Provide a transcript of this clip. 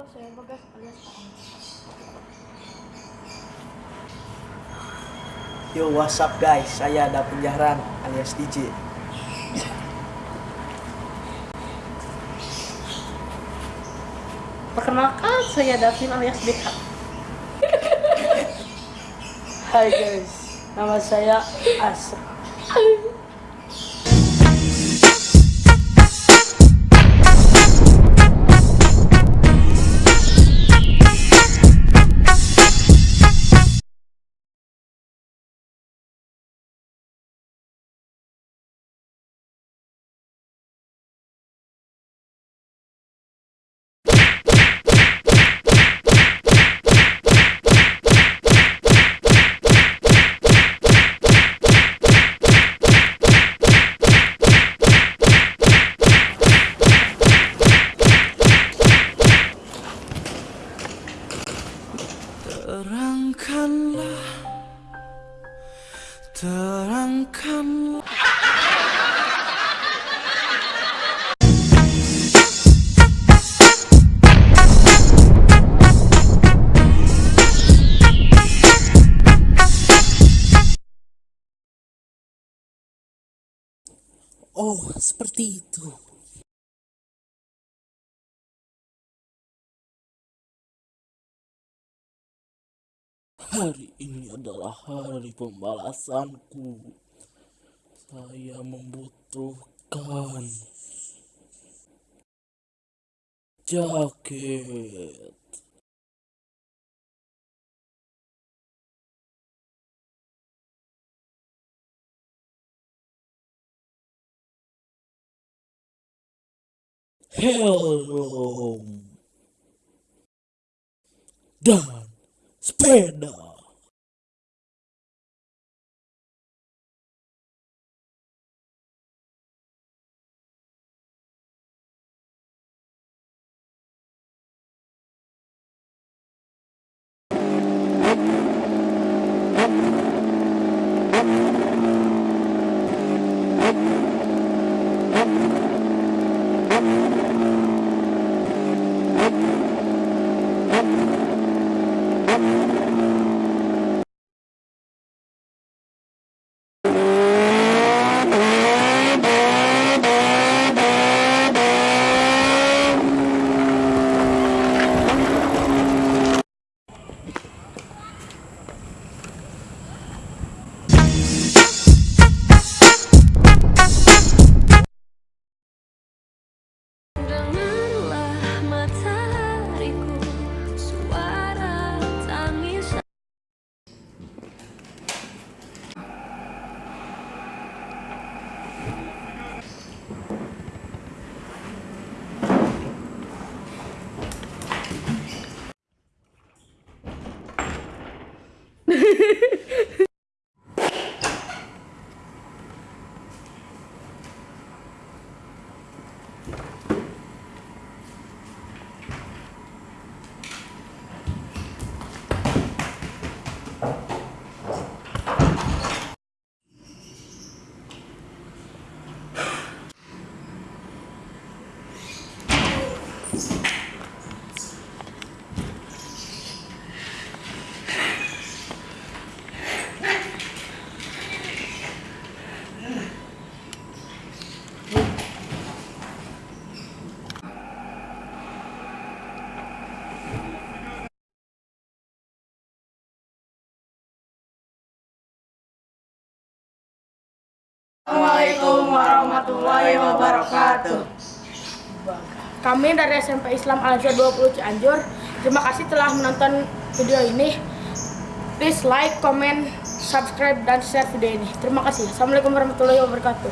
Halo, saya Bagas alias Pak Yo, what's up guys? Saya ada penjaran alias DJ. Perkenalkan, saya Davin alias BK. Hai guys, nama saya Asra. Terangkanlah Terangkanlah Oh, seperti itu. Hari ini adalah hari pembalasanku. Saya membutuhkan jaket. Helm dan spread Assalamualaikum warahmatullahi wabarakatuh. Kami dari SMP Islam Al Azhar 20 Cianjur. Terima kasih telah menonton video ini. Please like, comment, subscribe, dan share video ini. Terima kasih. Assalamualaikum warahmatullahi wabarakatuh.